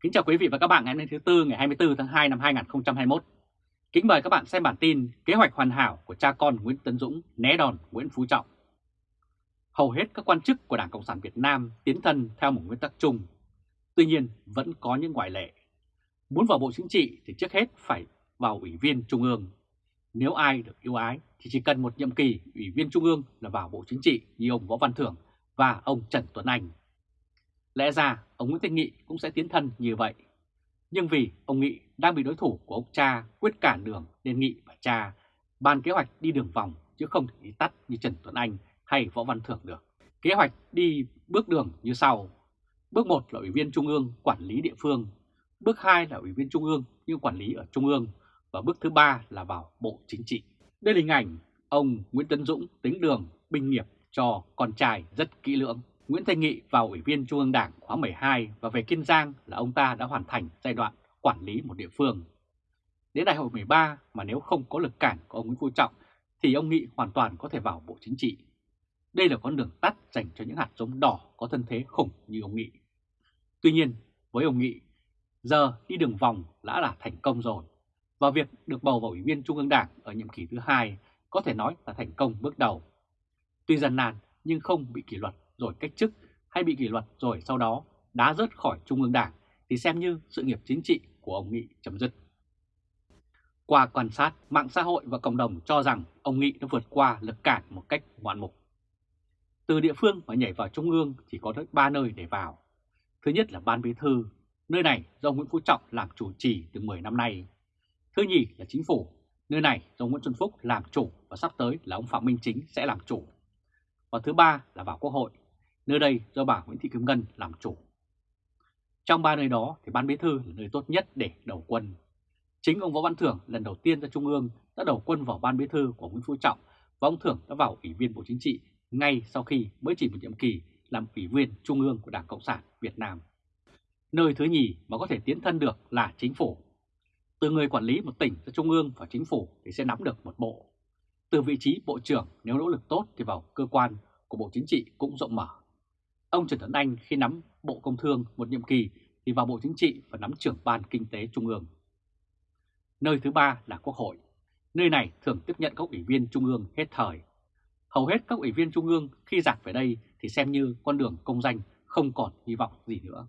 Kính chào quý vị và các bạn ngày hôm nay thứ Tư, ngày 24 tháng 2 năm 2021. Kính mời các bạn xem bản tin kế hoạch hoàn hảo của cha con Nguyễn Tấn Dũng né đòn Nguyễn Phú Trọng. Hầu hết các quan chức của Đảng Cộng sản Việt Nam tiến thân theo một nguyên tắc chung. Tuy nhiên, vẫn có những ngoại lệ. Muốn vào Bộ Chính trị thì trước hết phải vào Ủy viên Trung ương. Nếu ai được yêu ái thì chỉ cần một nhiệm kỳ Ủy viên Trung ương là vào Bộ Chính trị như ông Võ Văn Thưởng và ông Trần Tuấn Anh. Lẽ ra, ông Nguyễn Thanh Nghị cũng sẽ tiến thân như vậy. Nhưng vì ông Nghị đang bị đối thủ của ông cha quyết cản đường nên Nghị và cha ban kế hoạch đi đường vòng chứ không thể đi tắt như Trần Tuấn Anh hay Võ Văn Thưởng được. Kế hoạch đi bước đường như sau. Bước 1 là Ủy viên Trung ương quản lý địa phương. Bước 2 là Ủy viên Trung ương nhưng quản lý ở Trung ương. Và bước thứ ba là vào Bộ Chính trị. Đây là hình ảnh ông Nguyễn Tấn Dũng tính đường binh nghiệp cho con trai rất kỹ lưỡng. Nguyễn Thanh Nghị vào Ủy viên Trung ương Đảng khóa 12 và về Kiên Giang là ông ta đã hoàn thành giai đoạn quản lý một địa phương. Đến đại hội 13 mà nếu không có lực cản của ông Nguyễn Phú Trọng thì ông Nghị hoàn toàn có thể vào Bộ Chính trị. Đây là con đường tắt dành cho những hạt giống đỏ có thân thế khủng như ông Nghị. Tuy nhiên, với ông Nghị, giờ đi đường vòng đã là thành công rồi, và việc được bầu vào Ủy viên Trung ương Đảng ở nhiệm kỳ thứ hai có thể nói là thành công bước đầu. Tuy gian nan nhưng không bị kỷ luật rồi cách chức hay bị kỷ luật rồi sau đó đá rớt khỏi Trung ương Đảng thì xem như sự nghiệp chính trị của ông Nghị chấm dứt. Qua quan sát, mạng xã hội và cộng đồng cho rằng ông Nghị đã vượt qua lực cản một cách ngoạn mục. Từ địa phương mà nhảy vào Trung ương chỉ có tới 3 nơi để vào. Thứ nhất là Ban Bí Thư, nơi này do Nguyễn Phú Trọng làm chủ trì từ 10 năm nay. Thứ nhì là Chính phủ, nơi này do Nguyễn Xuân Phúc làm chủ và sắp tới là ông Phạm Minh Chính sẽ làm chủ. Và thứ ba là vào Quốc hội, nơi đây do bà Nguyễn Thị Kim Ngân làm chủ. Trong ba nơi đó thì Ban Bí Thư là nơi tốt nhất để đầu quân. Chính ông Võ Văn Thưởng lần đầu tiên ra Trung ương đã đầu quân vào Ban Bí Thư của Nguyễn Phú Trọng và ông Thưởng đã vào Ủy viên Bộ Chính trị ngay sau khi mới chỉ một nhiệm kỳ làm Ủy viên Trung ương của Đảng Cộng sản Việt Nam. Nơi thứ nhì mà có thể tiến thân được là chính phủ. Từ người quản lý một tỉnh ra Trung ương và chính phủ thì sẽ nắm được một bộ. Từ vị trí Bộ trưởng nếu nỗ lực tốt thì vào cơ quan của Bộ Chính trị cũng rộng mở. Ông Trần Tuấn Anh khi nắm Bộ Công Thương một nhiệm kỳ thì vào Bộ Chính trị và nắm trưởng Ban Kinh tế Trung ương. Nơi thứ ba là Quốc hội. Nơi này thường tiếp nhận các ủy viên Trung ương hết thời. Hầu hết các ủy viên Trung ương khi giặt về đây thì xem như con đường công danh không còn hy vọng gì nữa.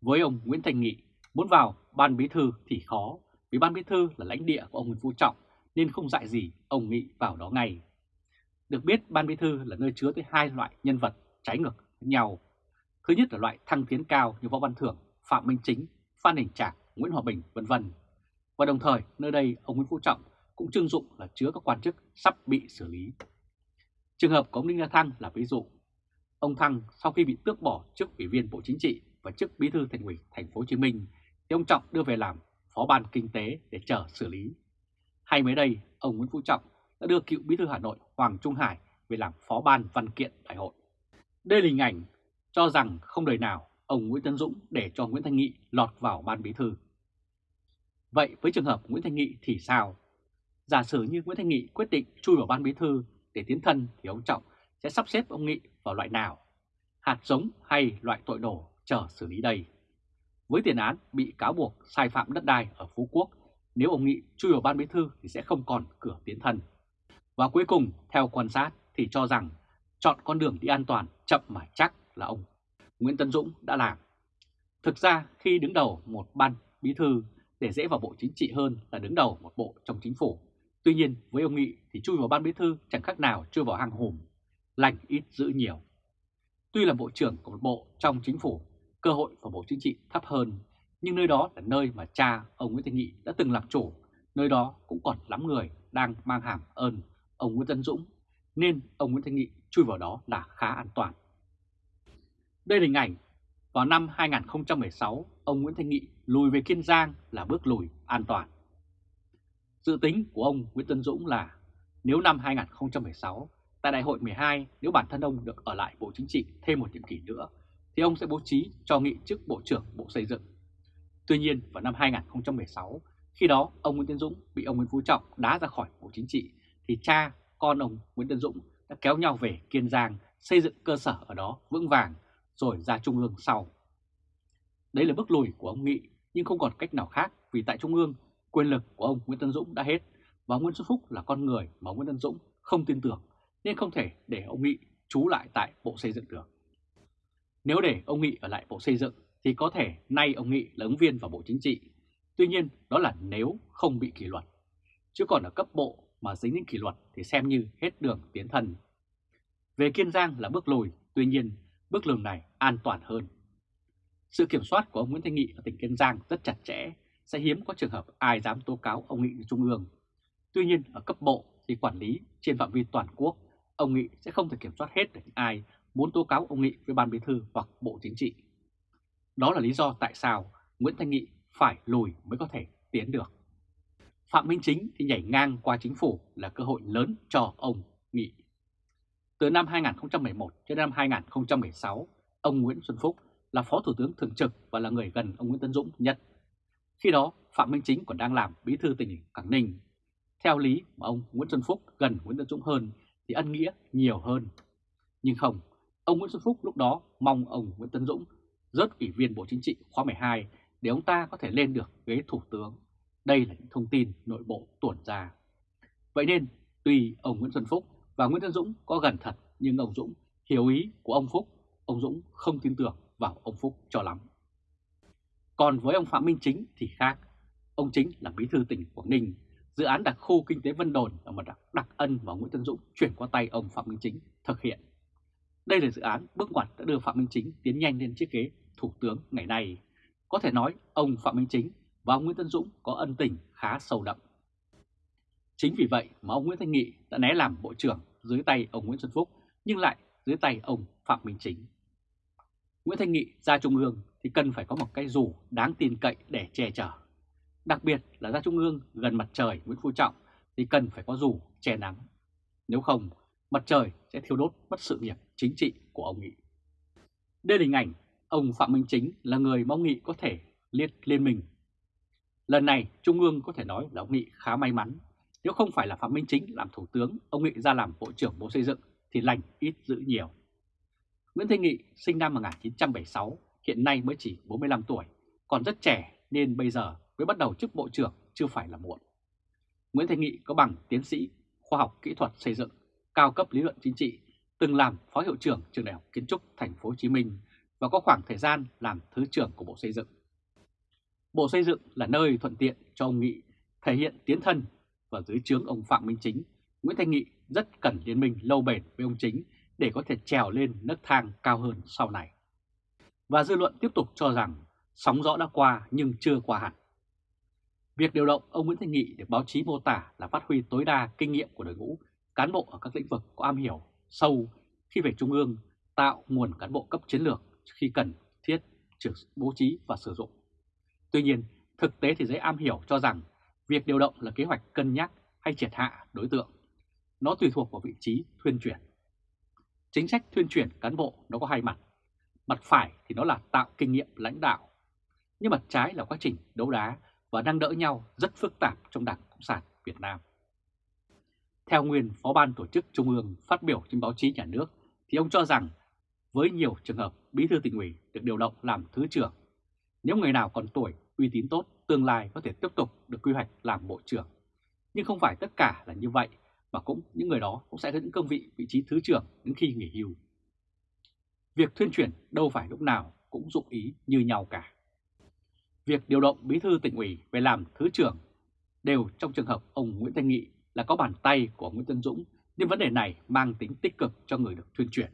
Với ông Nguyễn Thành Nghị, muốn vào Ban Bí Thư thì khó, vì Ban Bí Thư là lãnh địa của ông Nguyễn Phú Trọng nên không dạy gì ông Nghị vào đó ngay. Được biết Ban Bí Thư là nơi chứa tới hai loại nhân vật trái ngược nhau. Thứ nhất là loại thăng tiến cao như Võ Văn Thưởng, Phạm Minh Chính, Phan Đình Trạc, Nguyễn Hòa Bình vân vân. Và đồng thời nơi đây ông Nguyễn Phú Trọng cũng trưng dụng là chứa các quan chức sắp bị xử lý. Trường hợp của ông Đinh La Thăng là ví dụ. Ông Thăng sau khi bị tước bỏ chức ủy viên Bộ Chính trị và chức bí thư thành ủy thành phố Hồ Chí Minh thì ông Trọng đưa về làm phó ban kinh tế để chờ xử lý. Hay mới đây, ông Nguyễn Phú Trọng đã đưa cựu bí thư Hà Nội Hoàng Trung Hải về làm phó ban văn kiện đại hội. Đây là hình ảnh cho rằng không đời nào ông Nguyễn Tấn Dũng để cho Nguyễn Thanh Nghị lọt vào ban bí thư. Vậy với trường hợp Nguyễn Thanh Nghị thì sao? Giả sử như Nguyễn Thanh Nghị quyết định chui vào ban bí thư để tiến thân thì ông Trọng sẽ sắp xếp ông Nghị vào loại nào? Hạt giống hay loại tội đổ chờ xử lý đây? Với tiền án bị cáo buộc sai phạm đất đai ở Phú Quốc, nếu ông Nghị chui vào ban bí thư thì sẽ không còn cửa tiến thân. Và cuối cùng, theo quan sát thì cho rằng chọn con đường đi an toàn chậm mà chắc là ông Nguyễn Tân Dũng đã làm. Thực ra khi đứng đầu một ban bí thư để dễ vào bộ chính trị hơn là đứng đầu một bộ trong chính phủ. Tuy nhiên với ông Nghị thì chui vào ban bí thư chẳng khác nào chui vào hang hùm, lành ít giữ nhiều. Tuy là bộ trưởng của một bộ trong chính phủ, cơ hội vào bộ chính trị thấp hơn, nhưng nơi đó là nơi mà cha ông Nguyễn Thị Nghị đã từng làm chủ, nơi đó cũng còn lắm người đang mang hàm ơn ông Nguyễn Tân Dũng, nên ông Nguyễn Thanh Nghị chui vào đó là khá an toàn. Đây là hình ảnh vào năm 2016, ông Nguyễn Thanh Nghị lùi về Kiên Giang là bước lùi an toàn. Dự tính của ông Nguyễn Tân Dũng là nếu năm 2016 tại đại hội 12 nếu bản thân ông được ở lại Bộ Chính trị thêm một nhiệm kỳ nữa thì ông sẽ bố trí cho nghị chức Bộ trưởng Bộ Xây dựng. Tuy nhiên vào năm 2016 khi đó ông Nguyễn Tân Dũng bị ông Nguyễn Phú Trọng đá ra khỏi Bộ Chính trị thì cha con ông Nguyễn Tân Dũng đã kéo nhau về Kiên Giang xây dựng cơ sở ở đó vững vàng rồi ra Trung ương sau. Đấy là bước lùi của ông Nghị, nhưng không còn cách nào khác vì tại Trung ương, quyền lực của ông Nguyễn Tân Dũng đã hết và Nguyễn Xuân Phúc là con người mà Nguyễn Tân Dũng không tin tưởng nên không thể để ông Nghị trú lại tại Bộ Xây dựng được. Nếu để ông Nghị ở lại Bộ Xây dựng thì có thể nay ông Nghị là ứng viên vào Bộ Chính trị. Tuy nhiên, đó là nếu không bị kỷ luật. Chứ còn ở cấp bộ mà dính đến kỷ luật thì xem như hết đường tiến thân. Về Kiên Giang là bước lùi, tuy nhiên bước lùi này an toàn hơn. Sự kiểm soát của ông Nguyễn Thanh Nghị ở tỉnh Kiên Giang rất chặt chẽ, sẽ hiếm có trường hợp ai dám tố cáo ông Nghị Trung ương. Tuy nhiên ở cấp bộ thì quản lý trên phạm vi toàn quốc, ông Nghị sẽ không thể kiểm soát hết được ai muốn tố cáo ông Nghị với Ban Bí Thư hoặc Bộ Chính trị. Đó là lý do tại sao Nguyễn Thanh Nghị phải lùi mới có thể tiến được. Phạm Minh Chính thì nhảy ngang qua chính phủ là cơ hội lớn cho ông Nghị. Từ năm 2011 cho đến năm 2016, ông Nguyễn Xuân Phúc là Phó Thủ tướng Thường trực và là người gần ông Nguyễn Tân Dũng nhất. Khi đó, Phạm Minh Chính còn đang làm bí thư tỉnh ủy Quảng Ninh. Theo lý mà ông Nguyễn Xuân Phúc gần Nguyễn Tân Dũng hơn thì ân nghĩa nhiều hơn. Nhưng không, ông Nguyễn Xuân Phúc lúc đó mong ông Nguyễn Tân Dũng rớt ủy viên Bộ Chính trị khóa 12 để ông ta có thể lên được ghế thủ tướng. Đây là những thông tin nội bộ tuồn ra. Vậy nên, tuy ông Nguyễn Xuân Phúc và Nguyễn Tân Dũng có gần thật, nhưng ông Dũng hiểu ý của ông Phúc, ông Dũng không tin tưởng vào ông Phúc cho lắm. Còn với ông Phạm Minh Chính thì khác. Ông Chính là bí thư tỉnh Quảng Ninh, dự án đặc khu kinh tế Vân Đồn ở một đặc, đặc ân và Nguyễn Tân Dũng chuyển qua tay ông Phạm Minh Chính thực hiện. Đây là dự án bước ngoặt đã đưa Phạm Minh Chính tiến nhanh lên chiếc ghế thủ tướng ngày nay. Có thể nói ông Phạm Minh Chính và ông Nguyễn Tân Dũng có ân tình khá sâu đậm. Chính vì vậy mà ông Nguyễn Thanh Nghị đã né làm bộ trưởng dưới tay ông Nguyễn Xuân Phúc nhưng lại dưới tay ông Phạm Minh Chính. Nguyễn Thanh Nghị ra Trung ương thì cần phải có một cái dù đáng tin cậy để che chở. Đặc biệt là ra Trung ương gần mặt trời Nguyễn Phú Trọng thì cần phải có dù che nắng. Nếu không, mặt trời sẽ thiêu đốt mất sự nghiệp chính trị của ông Nghị. Đây là hình ảnh ông Phạm Minh Chính là người mong Nghị có thể liên liên minh. Lần này Trung ương có thể nói là ông Nghị khá may mắn. Nếu không phải là Phạm Minh Chính làm Thủ tướng, ông Nghị ra làm Bộ trưởng Bộ Xây dựng thì lành ít dữ nhiều. Nguyễn Thanh Nghị sinh năm 1976, hiện nay mới chỉ 45 tuổi, còn rất trẻ nên bây giờ mới bắt đầu chức Bộ trưởng chưa phải là muộn. Nguyễn Thanh Nghị có bằng tiến sĩ khoa học kỹ thuật xây dựng, cao cấp lý luận chính trị, từng làm phó hiệu trưởng trường đại học kiến trúc thành phố Hồ Chí Minh và có khoảng thời gian làm thứ trưởng của Bộ Xây dựng. Bộ Xây dựng là nơi thuận tiện cho ông Nghị thể hiện tiến thân và dưới trướng ông Phạm Minh Chính, Nguyễn Thanh Nghị rất cần liên minh lâu bền với ông Chính để có thể trèo lên nấc thang cao hơn sau này. Và dư luận tiếp tục cho rằng sóng gió đã qua nhưng chưa qua hẳn. Việc điều động ông Nguyễn Thanh Nghị được báo chí mô tả là phát huy tối đa kinh nghiệm của đội ngũ cán bộ ở các lĩnh vực có am hiểu sâu khi về Trung ương tạo nguồn cán bộ cấp chiến lược khi cần thiết bố trí và sử dụng. Tuy nhiên, thực tế thì giới am hiểu cho rằng việc điều động là kế hoạch cân nhắc hay triệt hạ đối tượng. Nó tùy thuộc vào vị trí thuyên chuyển. Chính sách thuyên chuyển cán bộ nó có hai mặt. Mặt phải thì nó là tạo kinh nghiệm lãnh đạo. Nhưng mặt trái là quá trình đấu đá và đang đỡ nhau rất phức tạp trong Đảng Cộng sản Việt Nam. Theo nguyên Phó ban Tổ chức Trung ương phát biểu trên báo chí nhà nước thì ông cho rằng với nhiều trường hợp bí thư tỉnh ủy được điều động làm thứ trưởng, nếu người nào còn tuổi, uy tín tốt, tương lai có thể tiếp tục được quy hoạch làm bộ trưởng. Nhưng không phải tất cả là như vậy, mà cũng những người đó cũng sẽ có những cương vị vị trí thứ trưởng đến khi nghỉ hưu. Việc thuyên chuyển đâu phải lúc nào cũng dụng ý như nhau cả. Việc điều động bí thư tỉnh ủy về làm thứ trưởng đều trong trường hợp ông Nguyễn Thanh Nghị là có bàn tay của Nguyễn Tân Dũng nhưng vấn đề này mang tính tích cực cho người được thuyên chuyển.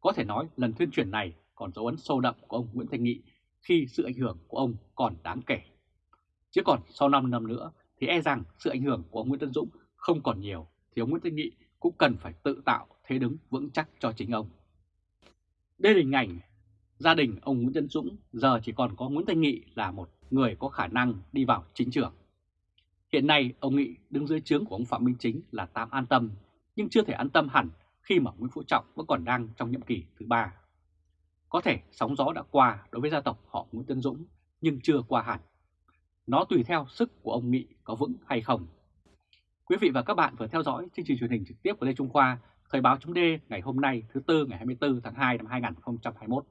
Có thể nói lần thuyên chuyển này còn dấu ấn sâu đậm của ông Nguyễn Thanh Nghị khi sự ảnh hưởng của ông còn đáng kể. Chứ còn sau 5 năm nữa thì e rằng sự ảnh hưởng của ông Nguyễn Tân Dũng không còn nhiều, thì ông Nguyễn Thanh Nghị cũng cần phải tự tạo thế đứng vững chắc cho chính ông. Đây là hình ảnh gia đình ông Nguyễn Tân Dũng, giờ chỉ còn có Nguyễn Thanh Nghị là một người có khả năng đi vào chính trường. Hiện nay, ông Nghị đứng dưới trướng của ông Phạm Minh Chính là tạm an tâm, nhưng chưa thể an tâm hẳn khi mà Nguyễn Phú Trọng vẫn còn đang trong nhiệm kỳ thứ ba. Có thể sóng gió đã qua đối với gia tộc họ Nguyễn Tân Dũng nhưng chưa qua hẳn. Nó tùy theo sức của ông Nghị có vững hay không. Quý vị và các bạn vừa theo dõi chương trình truyền hình trực tiếp của Lê Trung Khoa, Thời báo chấm ngày hôm nay thứ Tư ngày 24 tháng 2 năm 2021.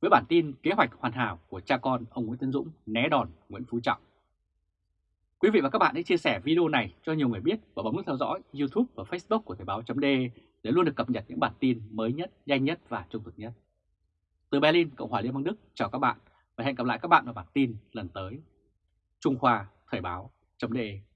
Với bản tin kế hoạch hoàn hảo của cha con ông Nguyễn Tân Dũng né đòn Nguyễn Phú Trọng. Quý vị và các bạn hãy chia sẻ video này cho nhiều người biết và bấm nút theo dõi YouTube và Facebook của Thời báo chấm để luôn được cập nhật những bản tin mới nhất, nhanh nhất và trung thực nhất. Từ Berlin, Cộng hòa Liên bang Đức chào các bạn và hẹn gặp lại các bạn vào bản tin lần tới. Trung Khoa Thời báo.de